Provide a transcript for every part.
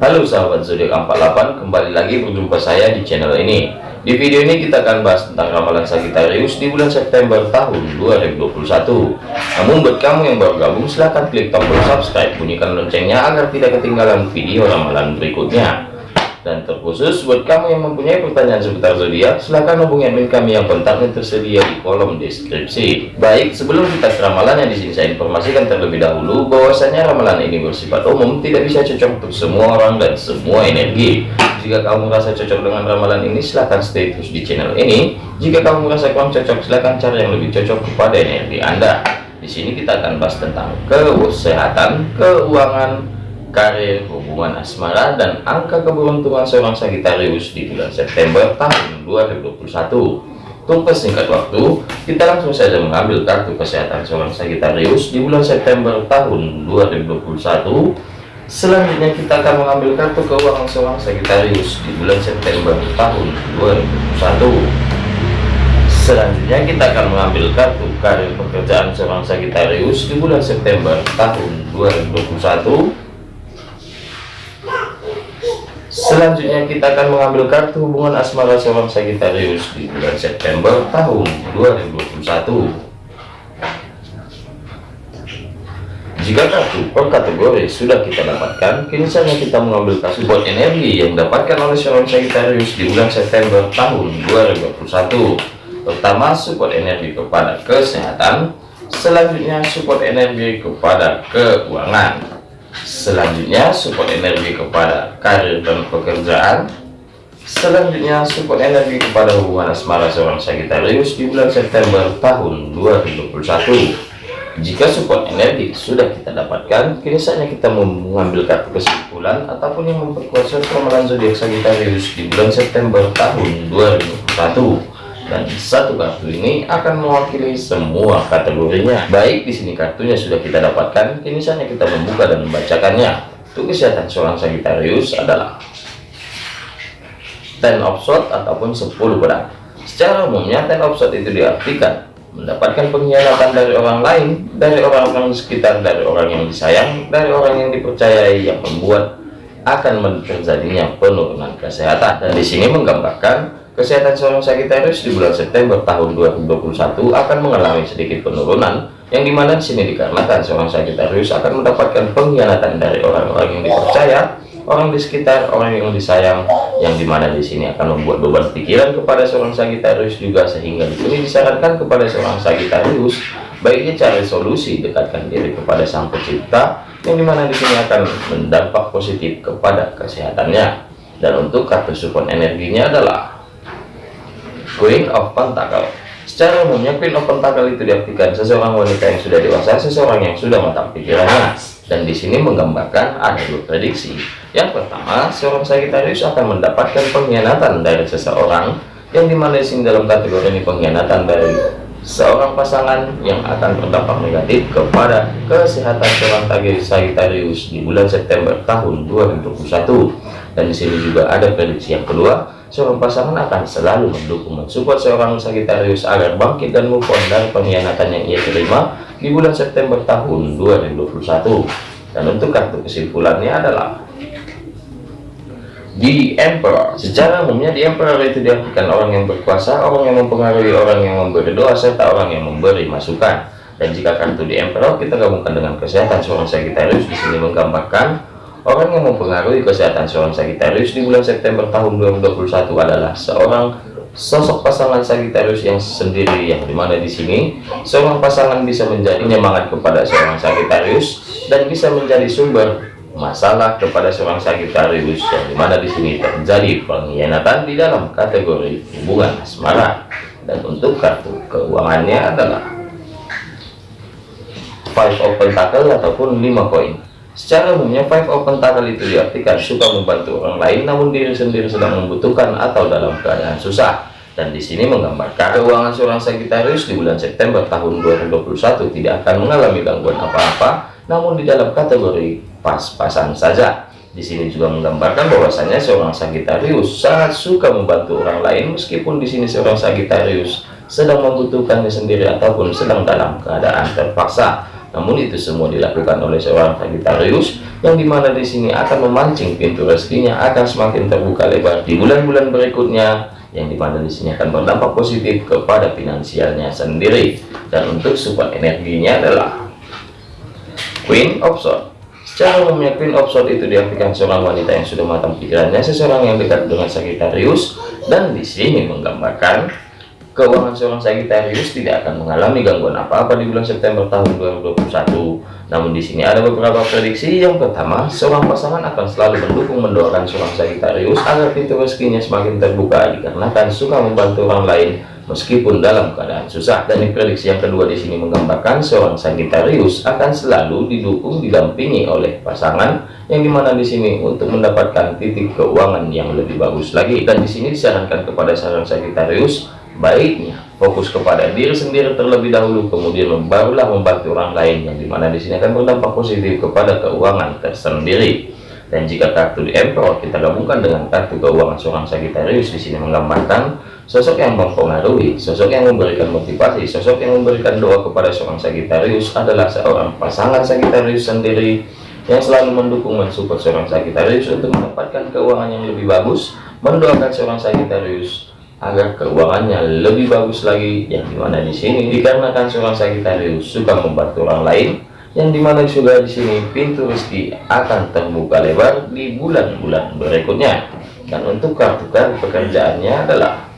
Halo sahabat zodiak 48 kembali lagi berjumpa saya di channel ini. Di video ini kita akan bahas tentang ramalan Sagittarius di bulan September tahun 2021 namun buat kamu yang baru gabung silahkan klik tombol subscribe bunyikan loncengnya agar tidak ketinggalan video ramalan berikutnya dan terkhusus buat kamu yang mempunyai pertanyaan seputar zodiak, silahkan hubungi admin kami yang kontaknya tersedia di kolom deskripsi. Baik, sebelum kita ramalan yang di sini saya informasikan terlebih dahulu bahwasanya ramalan ini bersifat umum, tidak bisa cocok untuk semua orang dan semua energi. Jika kamu merasa cocok dengan ramalan ini, silahkan stay terus di channel ini. Jika kamu merasa kurang cocok, silahkan cari yang lebih cocok kepada energi Anda. Di sini kita akan bahas tentang kesehatan, keuangan, karir, hubungan asmara, dan angka keberuntungan seorang Sagittarius di bulan September tahun 2021. Untuk singkat waktu, kita langsung saja mengambil kartu kesehatan seorang Sagittarius di bulan September tahun 2021. Selanjutnya kita akan mengambil kartu keuangan seorang Sagittarius di bulan September tahun 2021. Selanjutnya kita akan mengambil kartu karir pekerjaan seorang Sagittarius di bulan September tahun 2021 Selanjutnya kita akan mengambil kartu hubungan asmara seorang Sagittarius di bulan September tahun 2021. Jika kartu per kategori sudah kita dapatkan, kini saatnya kita mengambil kartu buat energi yang didapatkan oleh seorang Sagittarius di bulan September tahun 2021. Pertama, support energi kepada kesehatan. Selanjutnya, support energi kepada keuangan selanjutnya support energi kepada karir dan pekerjaan. Selanjutnya support energi kepada hubungan asmara seorang Sagittarius di bulan September tahun 2021 jika support energi sudah kita dapatkan kini saatnya kita mengambil kartu kesimpulan ataupun yang memperkuat ramalan zodiak Sagittarius di bulan September tahun 2021 dan satu kartu ini akan mewakili semua kategorinya. Baik di sini kartunya sudah kita dapatkan. Kini saatnya kita membuka dan membacakannya. Untuk kesehatan seorang Sagittarius adalah ten of sword ataupun 10 pedang secara umumnya ten of sword itu diartikan mendapatkan pengkhianatan dari orang lain dari orang-orang sekitar dari orang yang disayang dari orang yang dipercayai yang membuat akan terjadinya penurunan kesehatan. Dan di sini menggambarkan Kesehatan seorang Sagittarius di bulan September tahun 2021 akan mengalami sedikit penurunan yang di mana di sini dikarenakan seorang Sagittarius akan mendapatkan pengkhianatan dari orang-orang yang dipercaya, orang di sekitar, orang yang disayang, yang di mana di sini akan membuat beban pikiran kepada seorang Sagittarius juga sehingga di sini disarankan kepada seorang Sagittarius baiknya cari solusi dekatkan diri kepada Sang Pencipta yang di mana di sini akan mendampak positif kepada kesehatannya. Dan untuk kartu support energinya adalah Queen of Pentacle Secara umumnya Queen of Pentacle itu diartikan seseorang wanita yang sudah dewasa, seseorang yang sudah matang pikirannya. Dan di sini menggambarkan ada dua prediksi. Yang pertama, seorang Sagittarius akan mendapatkan pengkhianatan dari seseorang yang di mana di sini dalam kategori ini pengkhianatan dari seorang pasangan yang akan berdampak negatif kepada kesehatan seorang Sagittarius di bulan September tahun 2021. Dan di sini juga ada prediksi yang kedua, seorang pasangan akan selalu mendukung mensupport seorang Sagittarius agar bangkit dan move on dari pengkhianatan yang ia terima di bulan September tahun 2021 dan untuk kartu kesimpulannya adalah di Emperor. Secara umumnya di Emperor itu diartikan orang yang berkuasa orang yang mempengaruhi orang yang memberi doa serta orang yang memberi masukan. Dan jika kartu di Emperor kita gabungkan dengan kesehatan seorang Sagittarius. Di sini menggambarkan Orang yang mempengaruhi kesehatan seorang Sagittarius di bulan September tahun 2021 adalah seorang sosok pasangan Sagittarius yang sendiri yang di mana di sini seorang pasangan bisa menjadi penyemangat kepada seorang Sagittarius dan bisa menjadi sumber masalah kepada seorang Sagittarius yang di mana di sini terjadi pengkhianatan di dalam kategori hubungan asmara dan untuk kartu keuangannya adalah five of pentacle ataupun lima koin Secara umumnya five of pentacle itu diartikan suka membantu orang lain namun diri sendiri sedang membutuhkan atau dalam keadaan susah. Dan di sini menggambarkan keuangan seorang Sagittarius di bulan September tahun 2021 tidak akan mengalami gangguan apa-apa, namun di dalam kategori pas-pasan saja. Di sini juga menggambarkan bahwasanya seorang Sagittarius sangat suka membantu orang lain meskipun di sini seorang Sagittarius sedang membutuhkannya sendiri ataupun sedang dalam keadaan terpaksa. Namun itu semua dilakukan oleh seorang Sagittarius yang di mana di sini akan memancing pintu rezekinya akan semakin terbuka lebar di bulan-bulan berikutnya yang di mana di sini akan berdampak positif kepada finansialnya sendiri. Dan untuk support energinya adalah Queen of Swords Secara umumnya Queen of Swords itu diartikan seorang wanita yang sudah matang pikirannya, seseorang yang dekat dengan Sagittarius, dan di sini menggambarkan keuangan seorang Sagittarius tidak akan mengalami gangguan apa-apa di bulan September tahun 2021. Namun di sini ada beberapa prediksi. Yang pertama, seorang pasangan akan selalu mendukung mendoakan seorang Sagittarius agar pintu rezekinya semakin terbuka dikarenakan suka membantu orang lain meskipun dalam keadaan susah dan prediksi yang kedua di sini menggambarkan seorang Sagittarius akan selalu didukung didampingi oleh pasangan yang di mana di sini untuk mendapatkan titik keuangan yang lebih bagus lagi dan di sini disarankan kepada seorang Sagittarius baiknya. Fokus kepada diri sendiri terlebih dahulu kemudian barulah membantu orang lain yang di mana di sini akan berdampak positif kepada keuangan tersendiri. Dan jika kartu di Emperor kita gabungkan dengan kartu keuangan seorang Sagittarius di sini menggambarkan Sosok yang mempengaruhi, sosok yang memberikan motivasi, sosok yang memberikan doa kepada seorang Sagittarius adalah seorang pasangan Sagittarius sendiri yang selalu mendukung mensupport seorang Sagittarius untuk mendapatkan keuangan yang lebih bagus, mendoakan seorang Sagittarius agar keuangannya lebih bagus lagi. Yang di mana di sini dikarenakan seorang Sagittarius suka membantu orang lain yang di mana juga di sini pintu rezeki akan terbuka lebar di bulan-bulan berikutnya. Dan untuk kartu kartu pekerjaannya adalah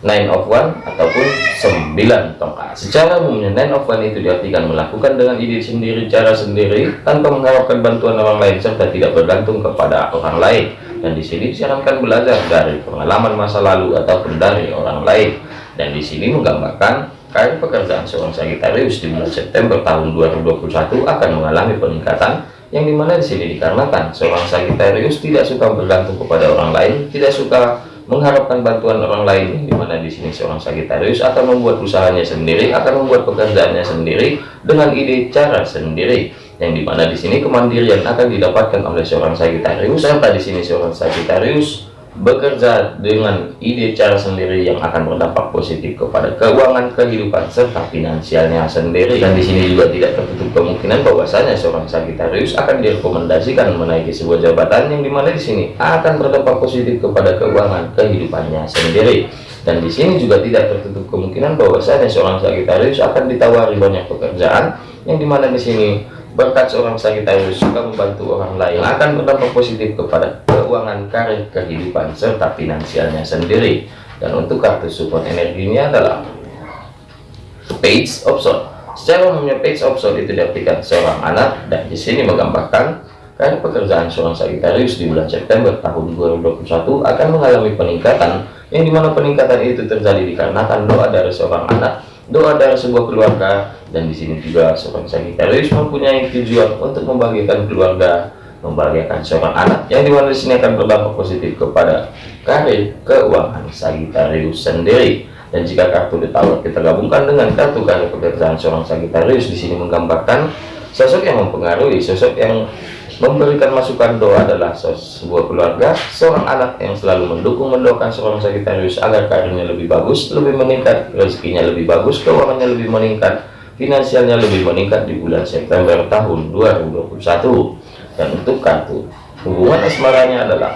nine of one ataupun sembilan tongkat. Secara umumnya nine of one itu diartikan melakukan dengan ide sendiri cara sendiri tanpa mengharapkan bantuan orang lain serta tidak bergantung kepada orang lain dan di sini disarankan belajar dari pengalaman masa lalu ataupun dari orang lain. Dan di sini menggambarkan karir pekerjaan seorang Sagittarius di bulan September tahun 2021 akan mengalami peningkatan yang di mana di sini dikarenakan seorang Sagittarius tidak suka bergantung kepada orang lain tidak suka mengharapkan bantuan orang lain di mana di sini seorang Sagitarius akan membuat usahanya sendiri akan membuat pekerjaannya sendiri dengan ide cara sendiri yang di mana di sini kemandirian akan didapatkan oleh seorang Sagitarius serta di sini seorang Sagitarius bekerja dengan ide cara sendiri yang akan berdampak positif kepada keuangan kehidupan serta finansialnya sendiri. Dan di sini juga tidak tertutup kemungkinan bahwasanya seorang Sagittarius akan direkomendasikan menaiki sebuah jabatan yang di mana di sini akan berdampak positif kepada keuangan kehidupannya sendiri. Dan di sini juga tidak tertutup kemungkinan bahwasanya seorang Sagittarius akan ditawari banyak pekerjaan yang di mana di sini berkat seorang Sagittarius suka membantu orang lain akan berdampak positif kepada keuangan karir kehidupan serta finansialnya sendiri. Dan untuk kartu support energinya adalah page of sword secara umumnya page of sword itu diartikan seorang anak dan di sini menggambarkan karir pekerjaan seorang Sagittarius di bulan September tahun 2021 akan mengalami peningkatan yang di mana peningkatan itu terjadi dikarenakan doa dari seorang anak doa dari sebuah keluarga dan di sini juga seorang Sagittarius mempunyai tujuan untuk membagikan keluarga membahagiakan seorang anak yang di mana di sini akan berdampak positif kepada karir keuangan Sagittarius sendiri. Dan jika kartu Tower kita gabungkan dengan kartu karir pekerjaan seorang Sagittarius di sini menggambarkan sosok yang mempengaruhi sosok yang memberikan masukan doa adalah sebuah keluarga seorang anak yang selalu mendukung mendoakan seorang Sagittarius agar karirnya lebih bagus lebih meningkat rezekinya lebih bagus keuangannya lebih meningkat finansialnya lebih meningkat di bulan September tahun 2021 dan untuk kartu hubungan asmaranya adalah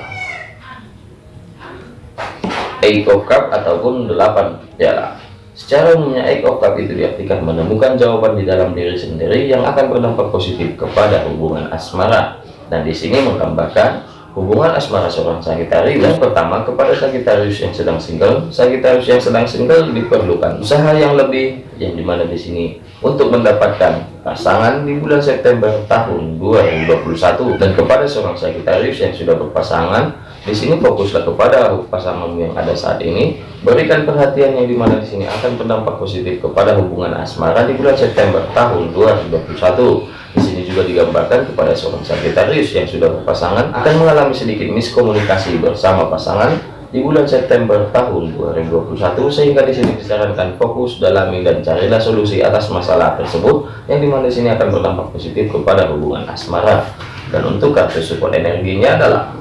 Eight Cup ataupun 8 piala secara umumnya Cup itu diartikan menemukan jawaban di dalam diri sendiri yang akan berdampak positif kepada hubungan asmara. Dan di sini menggambarkan hubungan asmara seorang Sagitarius yang pertama kepada Sagitarius yang sedang single. Sagitarius yang sedang single diperlukan usaha yang lebih yang di mana di sini untuk mendapatkan pasangan di bulan September tahun 2021 dan kepada seorang Sagitarius yang sudah berpasangan di sini fokuslah kepada pasangan yang ada saat ini. Berikan perhatian yang di mana di sini akan berdampak positif kepada hubungan asmara di bulan September tahun 2021 di sini juga digambarkan kepada seorang Sagittarius yang sudah berpasangan akan mengalami sedikit miskomunikasi bersama pasangan di bulan September tahun 2021 sehingga di sini disarankan fokus dalami dan carilah solusi atas masalah tersebut yang di mana di sini akan berdampak positif kepada hubungan asmara. Dan untuk kartu support energinya adalah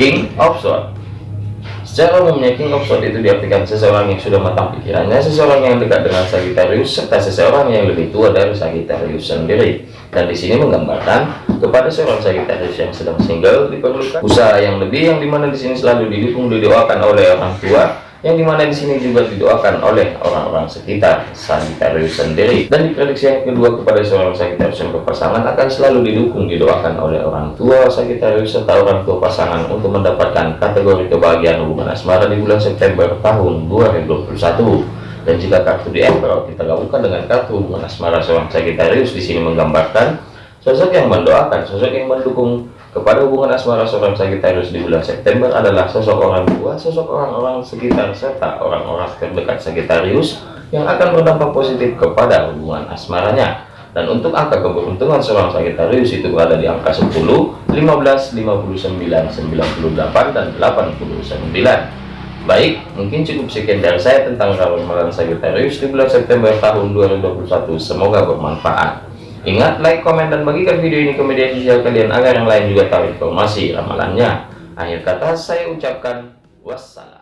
King of Swords Secara umumnya King of Swords itu diartikan seseorang yang sudah matang pikirannya, seseorang yang dekat dengan Sagittarius, serta seseorang yang lebih tua dari Sagittarius sendiri. Dan di sini menggambarkan kepada seorang Sagittarius yang sedang single diperlukan usaha yang lebih, yang di mana di sini selalu didukung didoakan oleh orang tua, yang di mana di sini juga didoakan oleh orang-orang sekitar Sagittarius sendiri. Dan diprediksi yang kedua kepada seorang Sagittarius yang berpasangan akan selalu didukung didoakan oleh orang tua Sagittarius serta orang tua pasangan untuk mendapatkan kategori kebahagiaan hubungan asmara di bulan September tahun 2021 dan jika kartu di Emperor kita gabungkan dengan kartu hubungan asmara seorang Sagittarius di sini menggambarkan sosok yang mendoakan sosok yang mendukung kepada hubungan asmara seorang Sagittarius di bulan September adalah sosok orang tua, sosok orang-orang sekitar, serta orang-orang terdekat Sagittarius yang akan berdampak positif kepada hubungan asmaranya. Dan untuk angka keberuntungan seorang Sagittarius itu berada di angka 10, 15, 59, 98, dan 89. Baik, mungkin cukup sekian dari saya tentang ramalan Sagittarius di bulan September tahun 2021. Semoga bermanfaat. Ingat, like, komen, dan bagikan video ini ke media sosial kalian agar yang lain juga tahu informasi ramalannya. Akhir kata saya ucapkan wassalam.